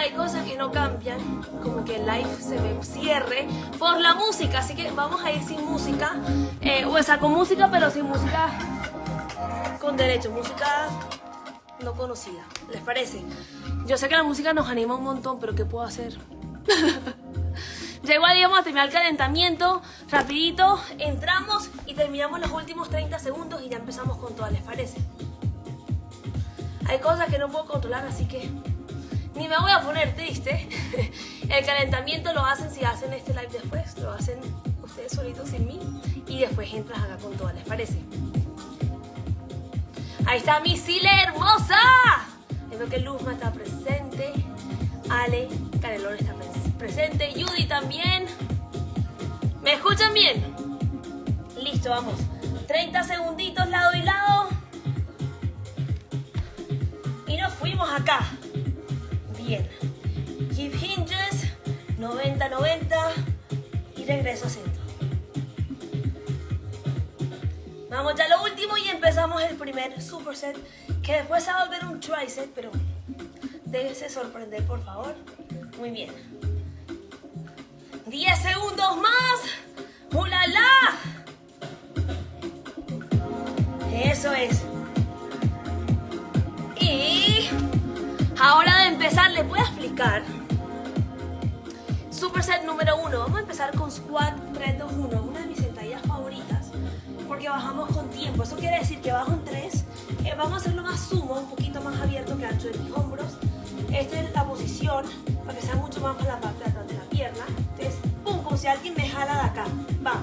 hay cosas que no cambian, como que el live se me cierre por la música, así que vamos a ir sin música, eh, o sea, con música, pero sin música con derecho, música no conocida, ¿les parece? Yo sé que la música nos anima un montón, pero ¿qué puedo hacer? ya igual íbamos a terminar el calentamiento, rapidito, entramos y terminamos los últimos 30 segundos y ya empezamos con todas, ¿les parece? Hay cosas que no puedo controlar, así que ni me voy a poner triste. El calentamiento lo hacen si hacen este live después, lo hacen ustedes solitos sin mí y después entras acá con todas, ¿les parece? Ahí está mi Sile hermosa. Veo que Luzma está presente. Ale, Canelón está presente. Judy también. ¿Me escuchan bien? Listo, vamos. 30 segunditos lado y lado. Y nos fuimos acá. Hip hinges. 90-90. Y regreso a centro. Vamos ya lo último y empezamos el primer superset, que después se va a volver un triset, pero déjese sorprender, por favor. Muy bien. 10 segundos más. ¡Ulala! Eso es. Y ahora de empezar, les voy a explicar. Superset número 1. Vamos a empezar con squat 3, 2, 1. Una de mis sentadillas favoritas porque bajamos con tiempo. Eso quiere decir que bajo en 3, eh, vamos a hacerlo más sumo, un poquito más abierto que ancho de mis hombros. Esta es la posición para que sea mucho más para la parte de atrás de la pierna. Entonces, pum, como si alguien me jala de acá. Va.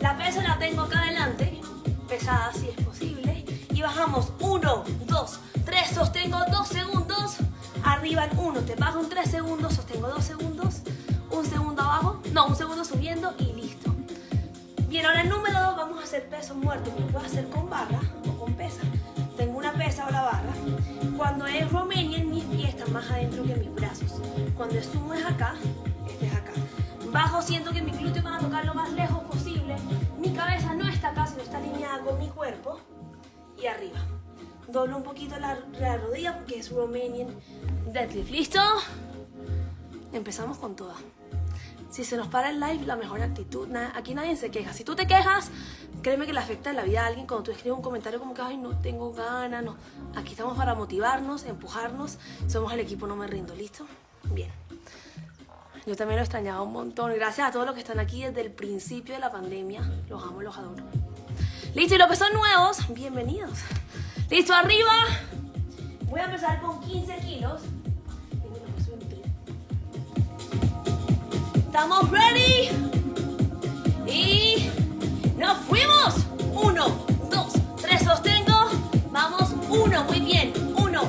La pesa la tengo acá adelante, pesada si es posible. Y bajamos 1, 2, 3, sostengo 2 segundos. Arriba en 1, te bajo en 3 segundos, sostengo 2 segundos. Un segundo abajo, no, un segundo subiendo y listo. Bien, ahora número 2 vamos a hacer peso muerto, lo puedo hacer con barra o con pesa. Tengo una pesa o la barra. Cuando es Romanian, mis pies están más adentro que mis brazos. Cuando es sumo es acá, este es acá. Bajo siento que mi glúteo van a tocar lo más lejos posible. Mi cabeza no está acá, sino está alineada con mi cuerpo. Y arriba. Doblo un poquito la, la rodilla porque es Romanian deadlift. ¿Listo? Empezamos con toda. Si se nos para el live, la mejor actitud. aquí nadie se queja. Si tú te quejas, créeme que le afecta la vida a alguien cuando tú escribes un comentario como que, ay, no tengo ganas. No. Aquí estamos para motivarnos, empujarnos. Somos el equipo No Me Rindo. ¿Listo? Bien. Yo también lo extrañaba un montón. Gracias a todos los que están aquí desde el principio de la pandemia. Los amo, los adoro. Listo, y los que son nuevos, bienvenidos. Listo, arriba. Voy a empezar con 15 kilos. ¿Estamos ready? Y nos fuimos. Uno, dos, tres, sostengo. Vamos, uno, muy bien. Uno,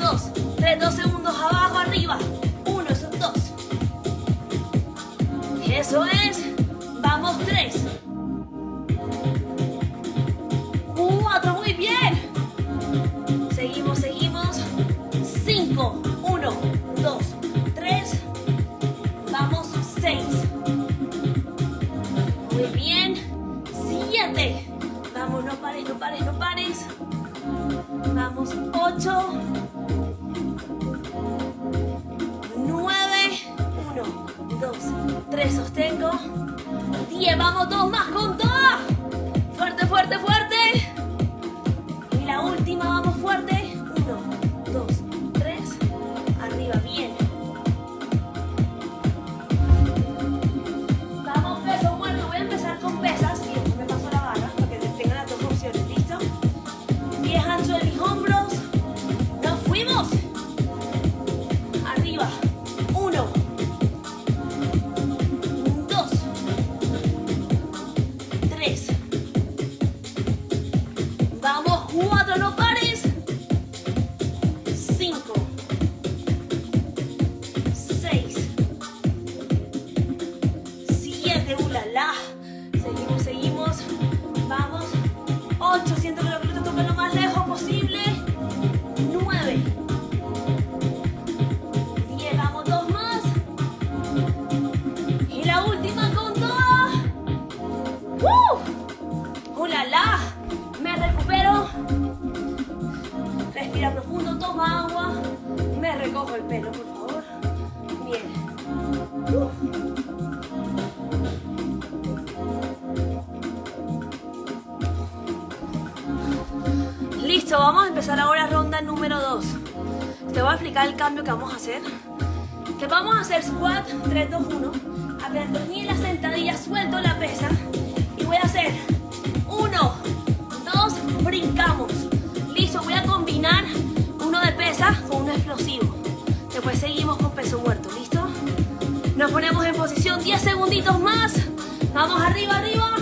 dos, tres, dos segundos abajo, arriba. Uno, esos dos. Eso es. Vamos, tres. Listo, vamos a empezar ahora ronda número 2. Te voy a explicar el cambio que vamos a hacer. Que vamos a hacer squat 3, 2, 1. Abdominal la sentadilla, suelto la pesa. Y voy a hacer 1, 2, brincamos. Listo, voy a combinar uno de pesa con uno explosivo. Después seguimos con peso muerto, ¿listo? Nos ponemos en posición 10 segunditos más. Vamos arriba, arriba.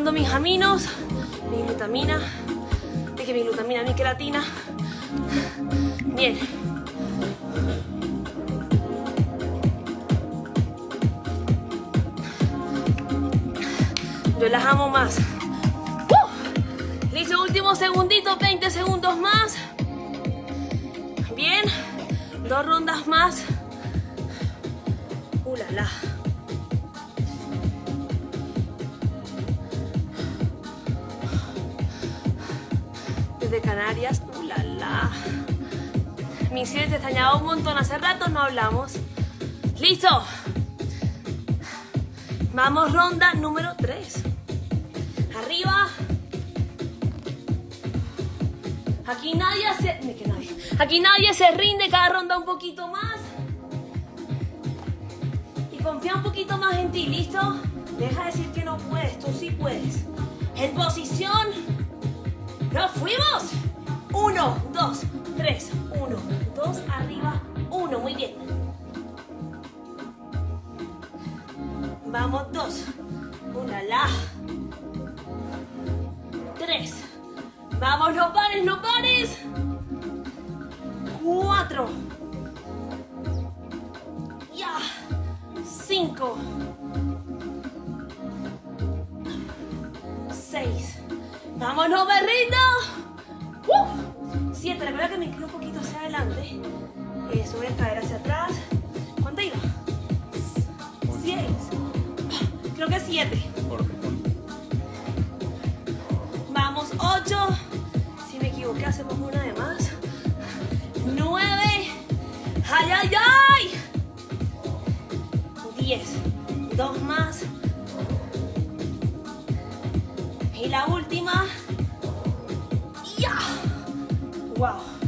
Mis aminos, mi glutamina, es que mi glutamina, mi queratina. Bien. Relajamos más. Listo, último segundito, 20 segundos más. Bien, dos rondas más. Uh, de Canarias. ¡Uh, la, la! Te extrañaba un montón. Hace rato no hablamos. ¡Listo! Vamos, ronda número 3. Arriba. Aquí nadie se... nadie. Aquí nadie se rinde. Cada ronda un poquito más. Y confía un poquito más en ti. ¿Listo? Deja de decir que no puedes. Tú sí puedes. En posición ¡Nos fuimos! Uno, dos, tres, uno, dos, arriba, ¿Con qué hacemos una de más? Nueve. ¡Ay, ay, ay! Diez. Dos más. Y la última. ¡Ya! ¡Wow!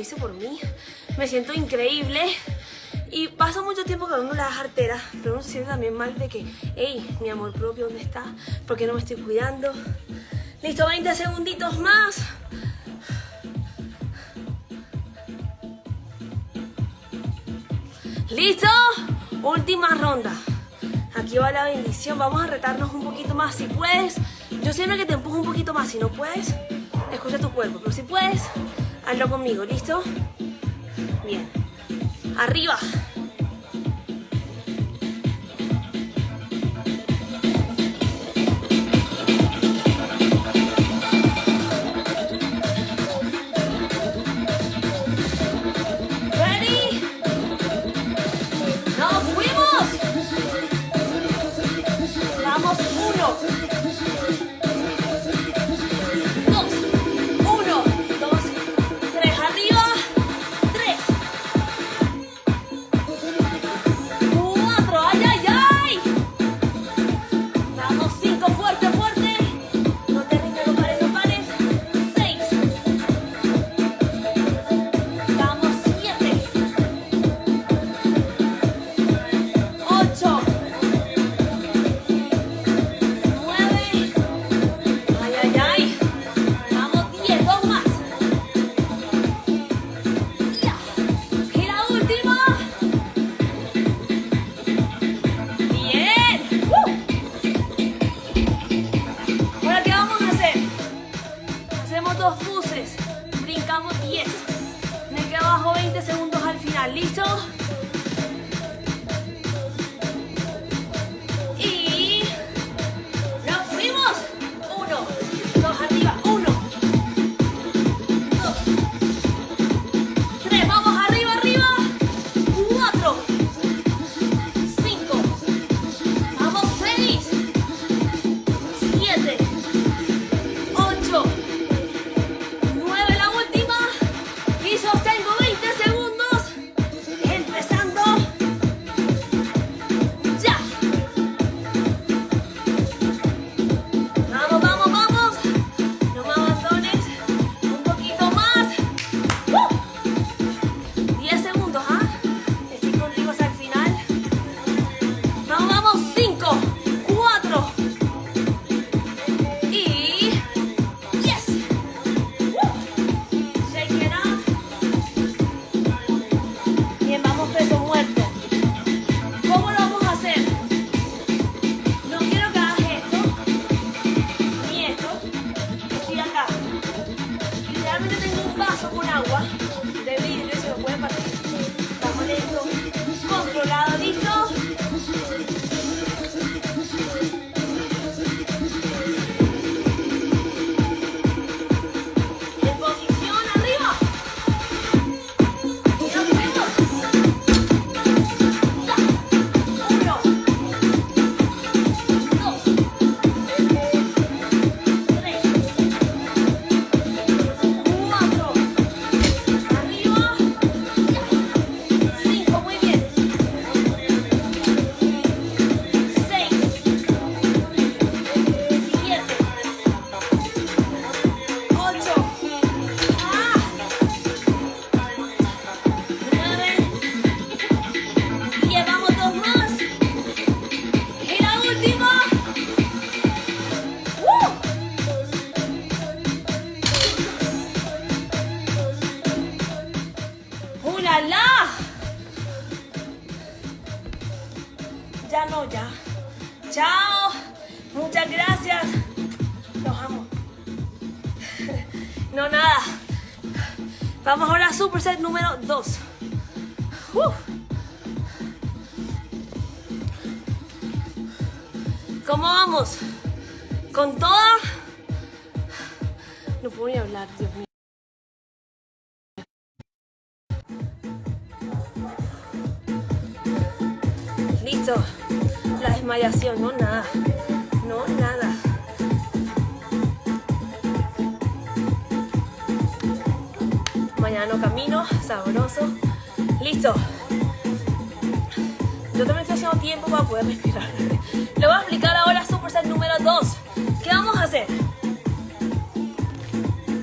hice por mí. Me siento increíble. Y pasa mucho tiempo que uno las arteras, pero uno se siente también mal de que, hey, mi amor propio, ¿dónde está? ¿Por qué no me estoy cuidando? Listo, 20 segunditos más. ¿Listo? Última ronda. Aquí va la bendición. Vamos a retarnos un poquito más. Si puedes, yo siempre que te empujo un poquito más. Si no puedes, escucha tu cuerpo. Pero si puedes, Hazlo conmigo, ¿listo? Bien. Arriba. Vamos, uno. Superset número 2. ¿Cómo vamos? ¿Con toda? No puedo ni hablar, Dios mío. Listo. La desmayación, no nada. No nada. Mañana no camino, sabroso. Listo. Yo también estoy haciendo tiempo para poder respirar. Le voy a explicar ahora Superset número 2. ¿Qué vamos a hacer?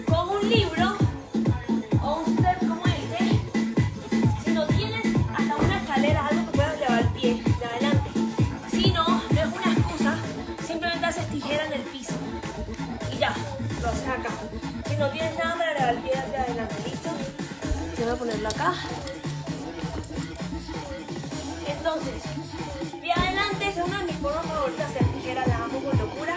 Con un libro o un step como este, si no tienes hasta una escalera, algo que puedas llevar el pie de adelante. Si no, no es una excusa, simplemente haces tijera en el piso. Y ya, lo haces acá. Si no tienes nada para llevar el pie de adelante, ¿listo? Voy a ponerlo acá. Entonces, pie adelante es una de mis formas favoritas de hacer tijera, la amo con locura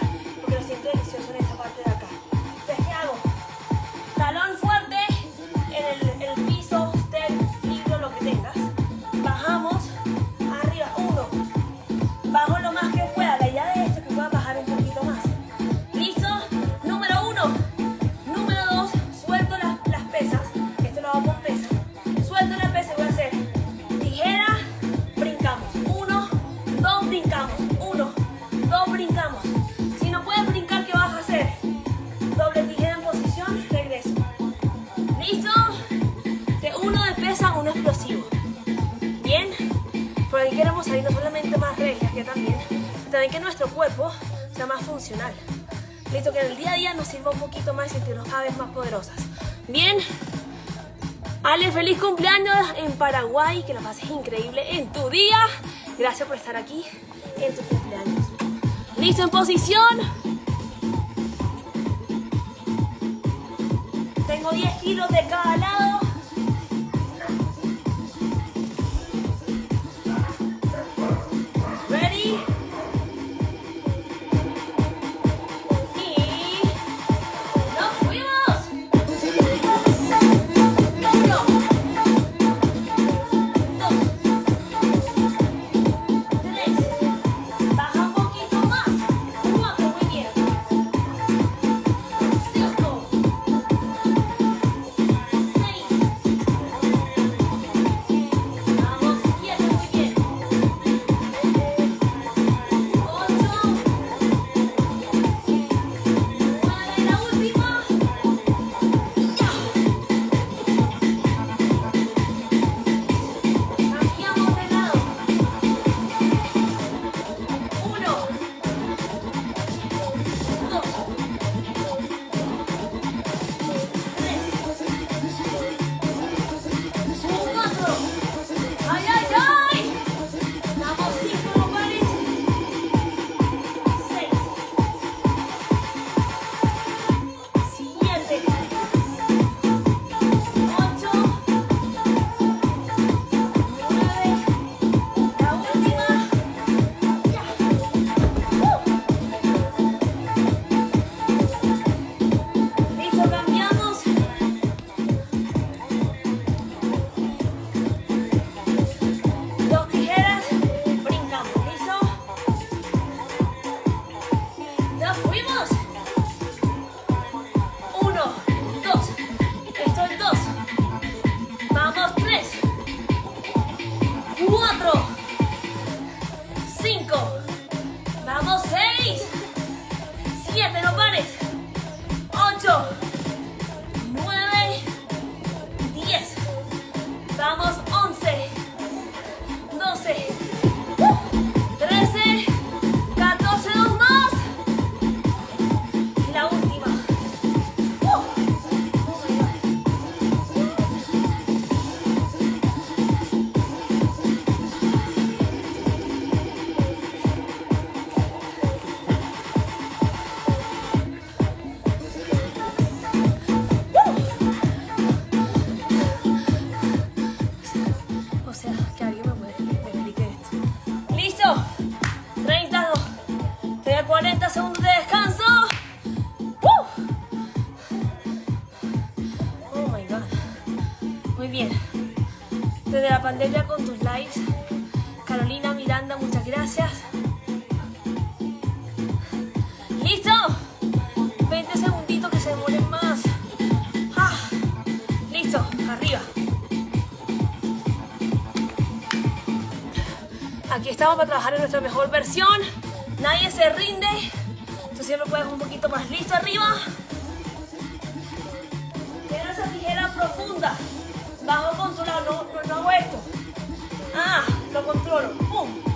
también que nuestro cuerpo sea más funcional. Listo, que en el día a día nos sirva un poquito más y sentirnos cada vez más poderosas. Bien. Ale, feliz cumpleaños en Paraguay, que lo pases increíble en tu día. Gracias por estar aquí en tu cumpleaños. Listo, en posición. Tengo 10 kilos de cada lado. Aquí estamos para trabajar en nuestra mejor versión. Nadie se rinde. Tú siempre puedes un poquito más. Listo, arriba. Quiero esa tijera profunda. Bajo controlado, no, no, no hago esto. Ah, lo controlo. ¡Pum!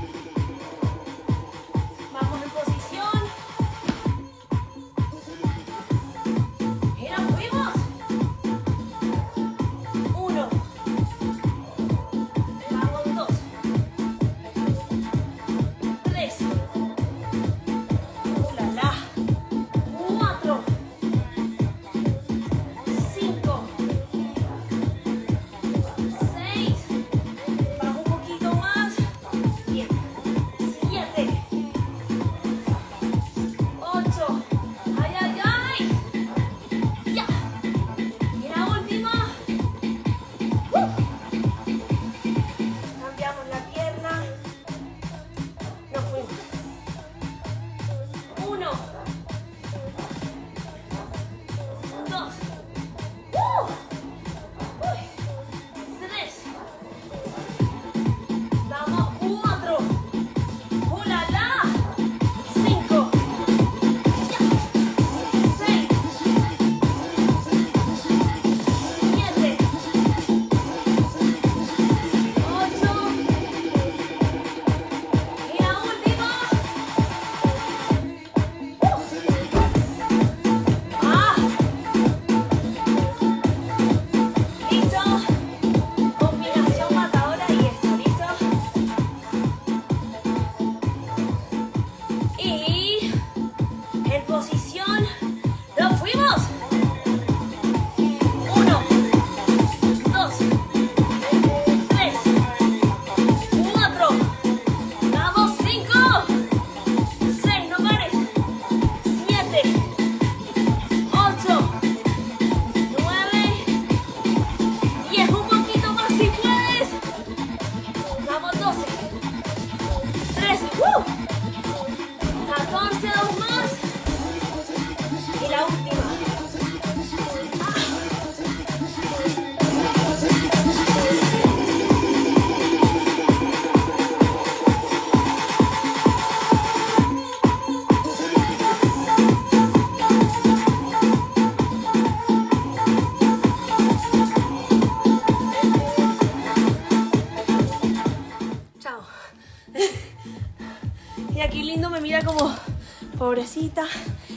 Pobrecita.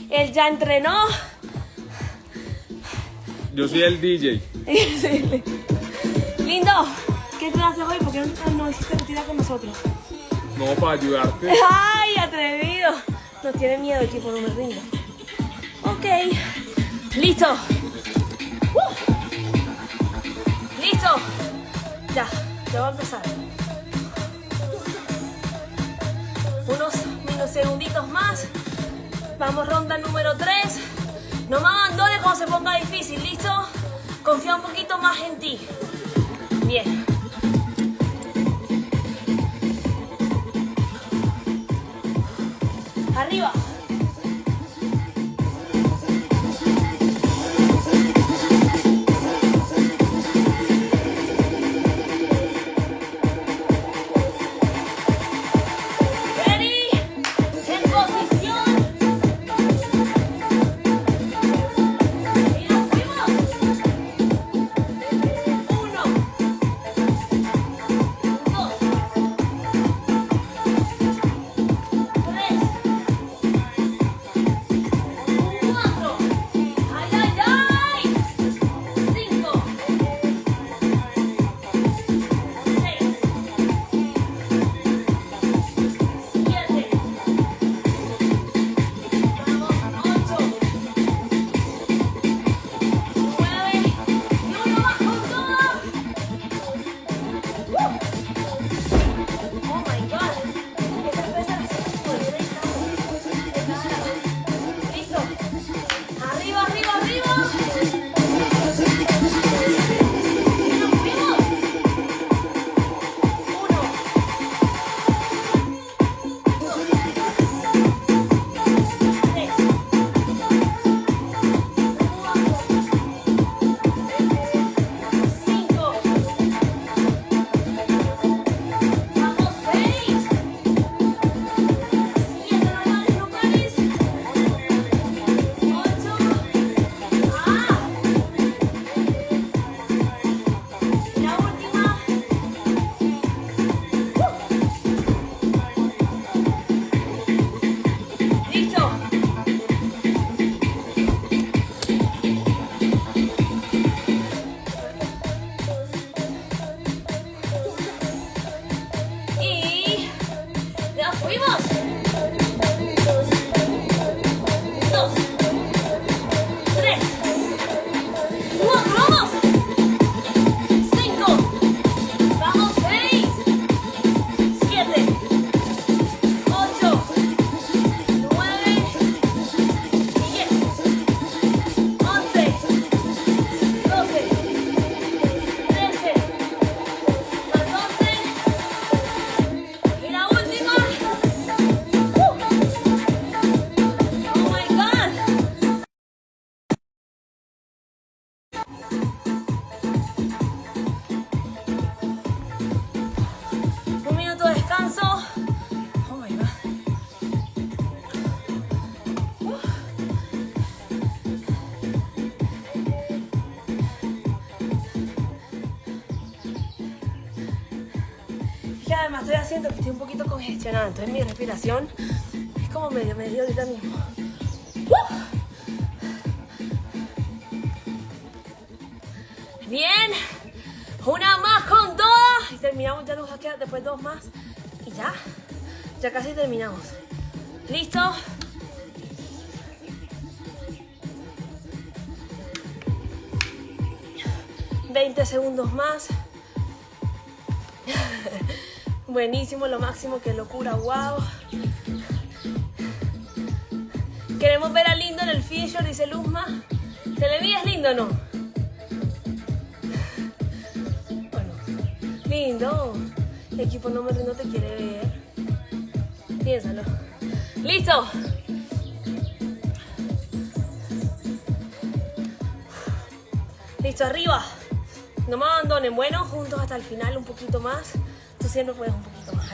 Él ya entrenó. Yo soy el DJ. Sí. Lindo, ¿qué clase hoy? ¿Por qué no, no hiciste rutina con nosotros? No, para ayudarte. ¡Ay, atrevido! No tiene miedo el equipo, no me rindo. Ok. Listo. Uh. Listo. Ya, ya va a empezar. Unos unos segunditos más. Vamos, ronda número 3. No me abandones cuando se ponga difícil, ¿listo? Confía un poquito más en ti. Bien. Arriba. Entonces mi respiración es como medio, medio ahorita mismo. Bien, una más con dos y terminamos, ya nos queda después dos más y ya, ya casi terminamos. ¿Listo? 20 segundos más. Buenísimo, lo máximo, qué locura, wow. Queremos ver a Lindo en el feature, dice Luzma. ¿Se le es lindo o no? Bueno, lindo. El equipo número uno te quiere ver. Piénsalo. ¡Listo! Listo, arriba. No me abandonen, bueno, juntos hasta el final un poquito más. Tú siempre puedes un poquito más.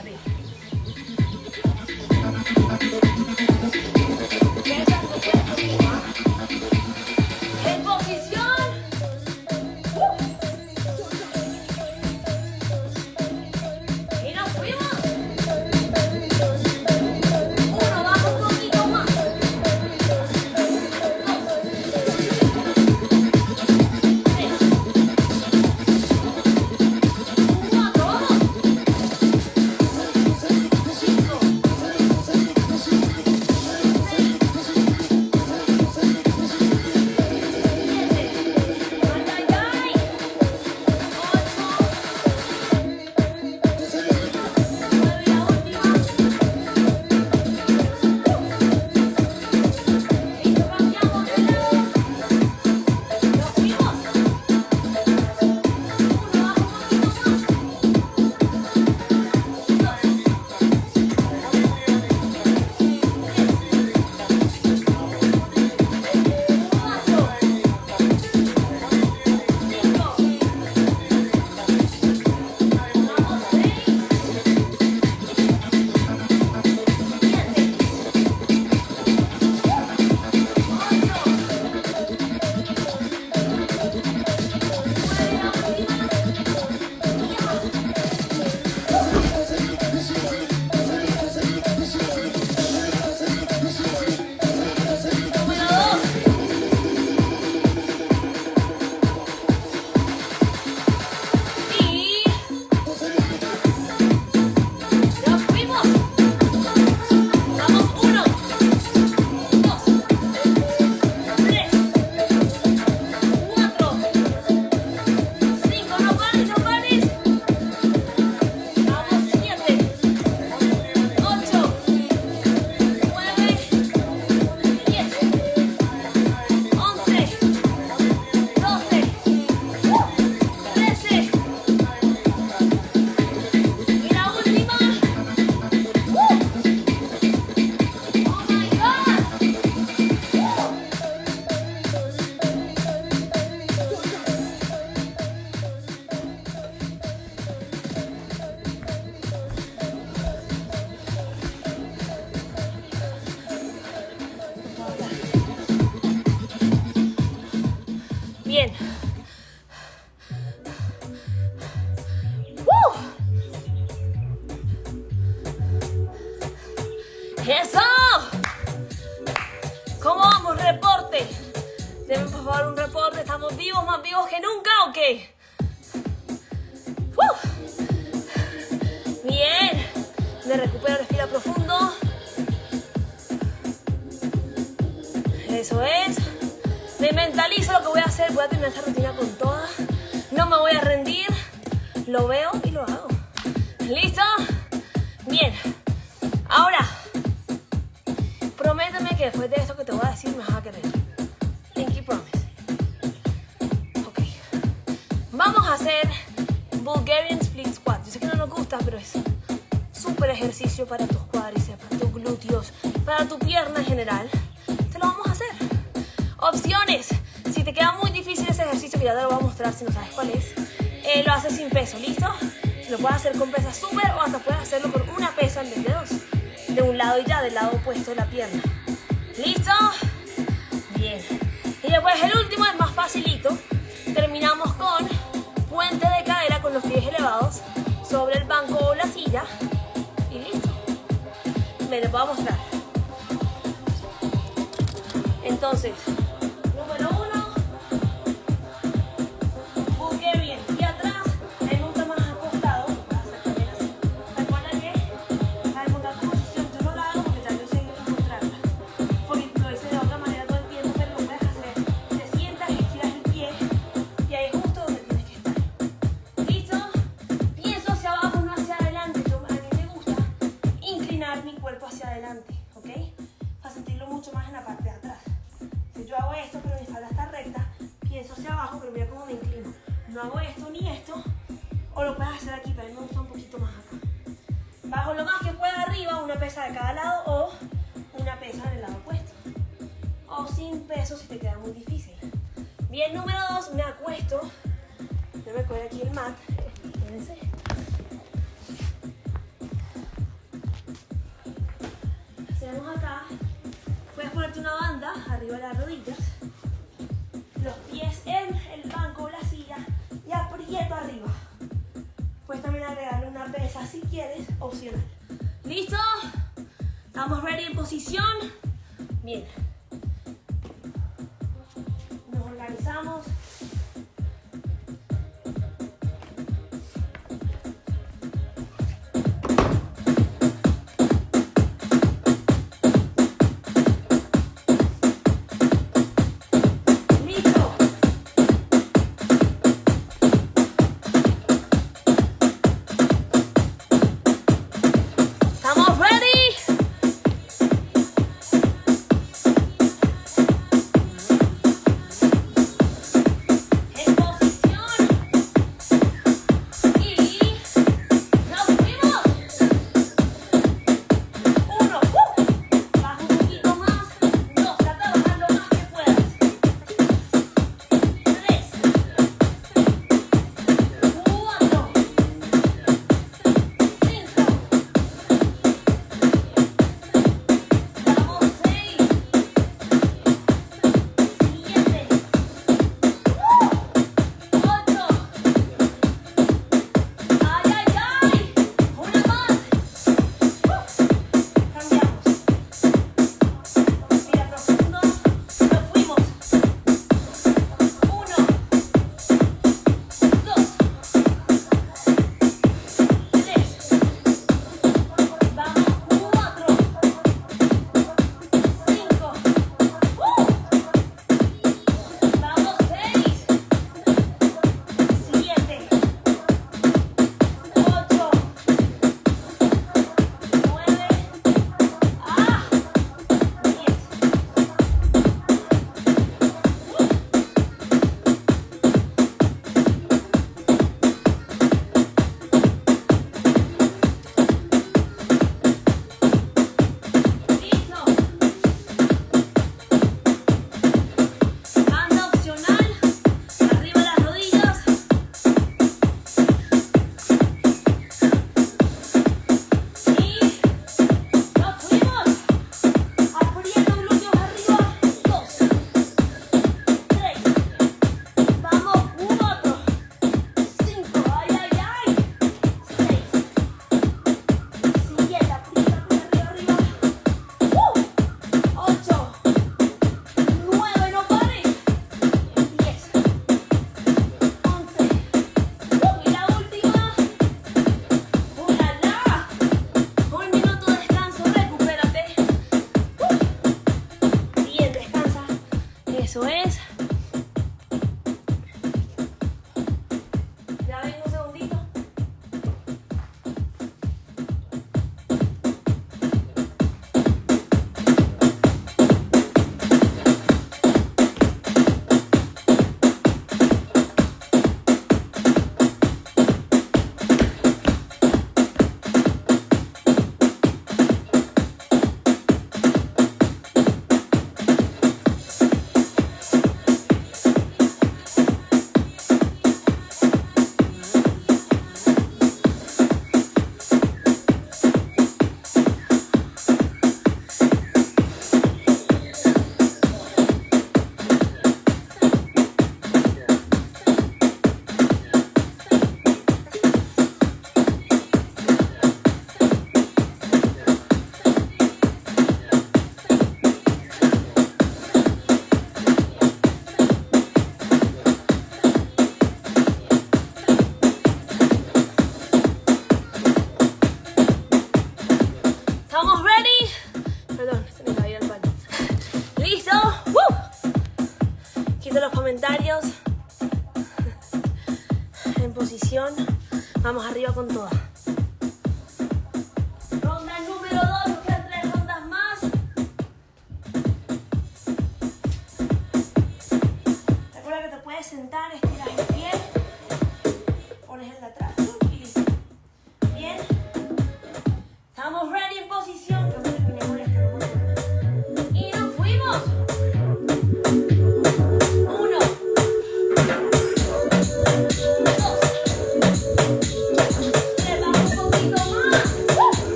Me recupero, respira profundo. Eso es. Me mentalizo lo que voy a hacer. Voy a terminar esta rutina con toda. No me voy a rendir. Lo veo y lo hago. ¿Listo? Bien. Ahora, prométeme que después de esto que te voy a decir me vas a querer. Pinky promise. Ok. Vamos a hacer Bulgarian Split Squat. Yo sé que no nos gusta, pero es súper ejercicio para tus cuádriceps, para tus glúteos, para tu pierna en general. Te lo vamos a hacer. Opciones. Si te queda muy difícil ese ejercicio, que ya te lo voy a mostrar si no sabes cuál es, eh, lo haces sin peso, ¿listo? Lo puedes hacer con pesa súper o hasta puedes hacerlo con una pesa en vez de dos. De un lado y ya, del lado opuesto de la pierna. ¿Listo? Bien. Y después el último es más facilito. Terminamos con puente de cadera con los pies elevados. sobre el banco o la silla les voy a mostrar. Entonces, No hago esto ni esto, o lo puedes hacer aquí, pero a mí me gusta un poquito más acá. Bajo lo más que pueda arriba, una pesa de cada lado o una pesa en el lado opuesto. O sin peso si te queda muy difícil. Bien, número dos, me acuesto. Yo me coger aquí el mat. Fíjense. Hacemos acá. Puedes ponerte una banda arriba de las rodillas. Los pies aprieto arriba. Puedes también agregarle una pesa si quieres, opcional. ¿Listo? ¿Estamos ready en posición? Bien.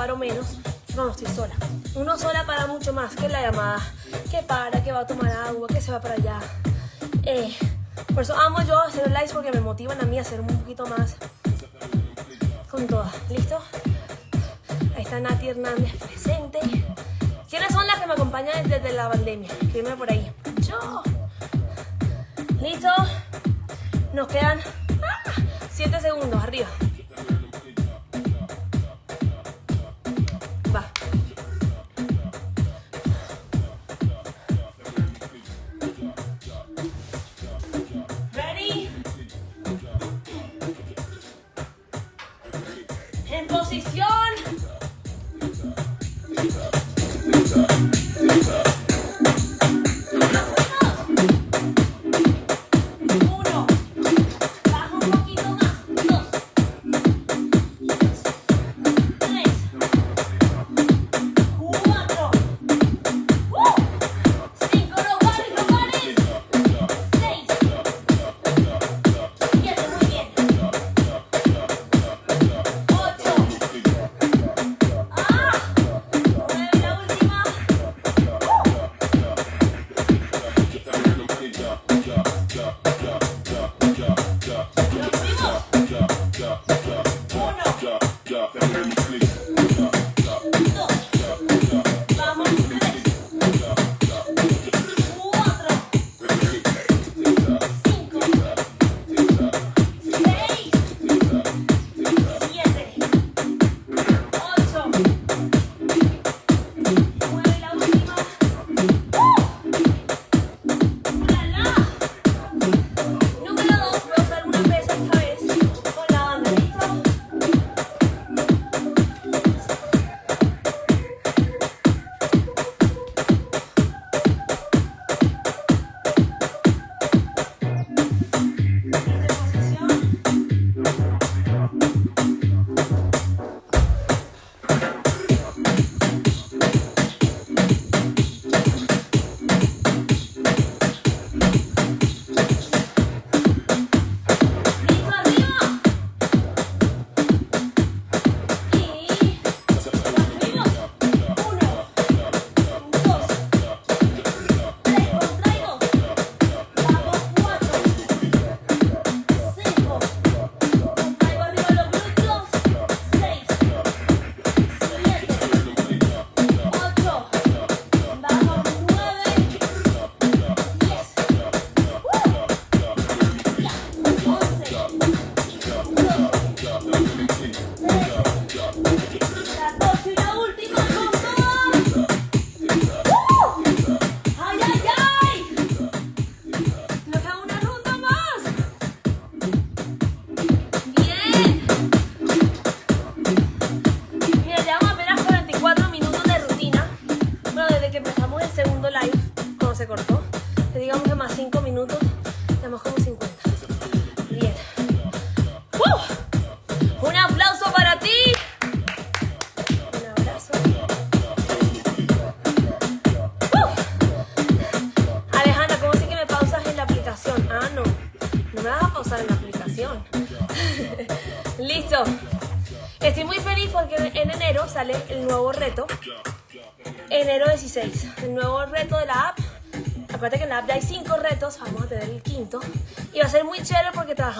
paro menos cuando estoy sola. Uno sola para mucho más que la llamada, que para, que va a tomar agua, que se va para allá. Eh, por eso amo yo hacer lives porque me motivan a mí a hacer un poquito más con todas. ¿Listo? Ahí está Nati Hernández presente. ¿Quiénes son las que me acompañan desde la pandemia? Escríbeme por ahí. ¡Yo! ¿Listo? Nos quedan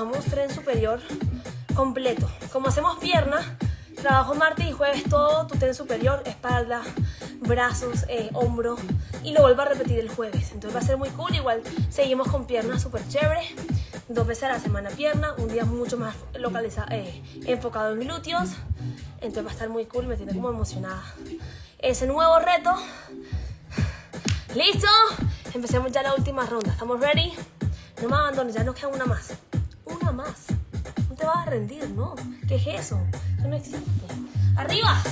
trabajamos tren superior completo. Como hacemos pierna, trabajo martes y jueves todo tu tren superior, espalda, brazos, eh, hombro. Y lo vuelvo a repetir el jueves. Entonces va a ser muy cool. Igual seguimos con piernas súper chévere dos veces a la semana pierna, un día mucho más localizado, eh, enfocado en glúteos. Entonces va a estar muy cool, me tiene como emocionada. Ese nuevo reto. ¿Listo? Empecemos ya la última ronda. ¿Estamos ready? No me abandones, ya nos queda una más. No te vas a rendir, ¿no? ¿Qué es eso? Eso no existe. ¡Arriba!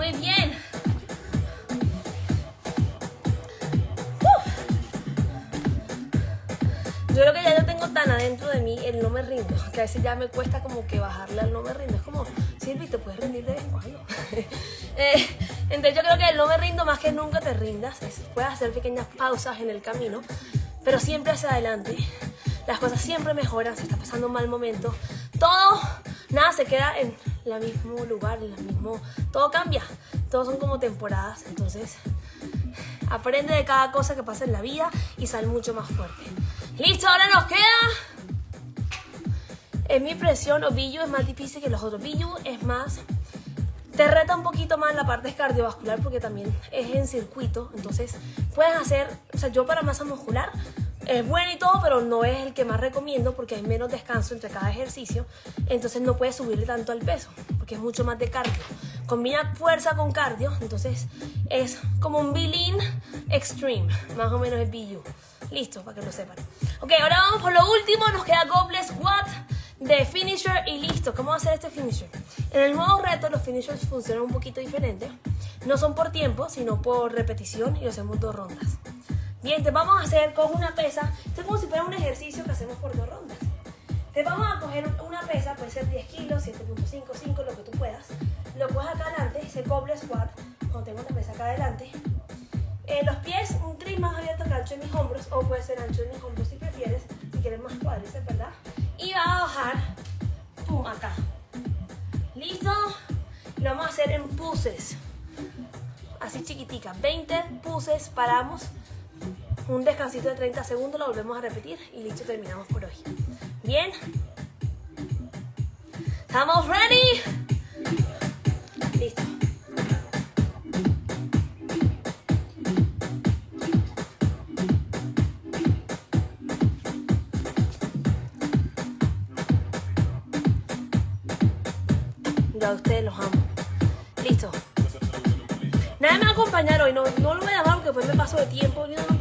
Muy bien. Yo creo que ya yo tengo tan adentro de mí el no me rindo, que a veces ya me cuesta como que bajarle al no me rindo. Es como, Silvi, te puedes rendir de vez. Eh, entonces yo creo que el no me rindo más que nunca te rindas. Es- puedes hacer pequeñas pausas en el camino, pero siempre hacia adelante. Las cosas siempre mejoran, si está pasando un mal momento. Todo, nada se queda en el mismo lugar, en el mismo... Todo cambia. Todos son como temporadas, entonces aprende de cada cosa que pasa en la vida y sal mucho más fuerte. Listo, ahora nos queda es mi impresión, o Billu es más difícil que los otros. Billu es más, te reta un poquito más la parte cardiovascular porque también es en circuito. Entonces puedes hacer, o sea, yo para masa muscular es bueno y todo, pero no es el que más recomiendo porque hay menos descanso entre cada ejercicio. Entonces no puedes subirle tanto al peso porque es mucho más de cardio. Combina fuerza con cardio, entonces es como un Bilin Extreme, más o menos el BU. Listo, para que lo sepan. Ok, ahora vamos por lo último, nos queda Goblet Squat de finisher y listo. ¿Cómo va a ser este finisher? En el nuevo reto los finishers funcionan un poquito diferente. No son por tiempo, sino por repetición y lo hacemos dos rondas. Bien, te vamos a hacer con una pesa. Esto es como si fuera un ejercicio que hacemos por dos rondas. Te vamos a coger una pesa, puede ser 10 kilos, 7.5, 5, lo que tú puedas. Lo coges acá adelante, se cobre squat, cuando tengo una pesa acá adelante. Eh, los pies, un tris más abierto que ancho de mis hombros, o puede ser ancho de mis hombros si prefieres, si quieres más cuádriceps, ¿verdad? Y va a bajar, pum, acá. ¿Listo? Lo vamos a hacer en puses. Así chiquitica. 20 puses, paramos. Un descansito de 30 segundos, lo volvemos a repetir y listo, terminamos por hoy. Bien. ¿Estamos ready? Listo. Ya ustedes los amo. Listo. Nadie me va a acompañar hoy, no, no lo voy a llamar porque después me paso de tiempo. No, no,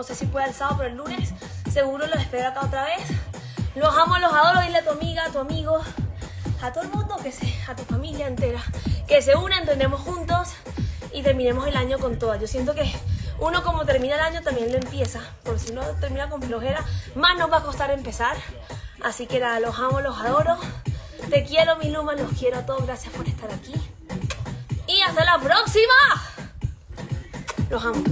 no sé si pueda el sábado, pero el lunes seguro los espero acá otra vez. Los amo, los adoro. Dile a tu amiga, a tu amigo, a todo el mundo, que se, a tu familia entera, que se unan, entendemos juntos y terminemos el año con todas. Yo siento que uno como termina el año también lo empieza, porque si uno termina con flojera, más nos va a costar empezar. Así que nada, los amo, los adoro. Te quiero, mi Luma, los quiero a todos. Gracias por estar aquí. Y hasta la próxima. Los amo.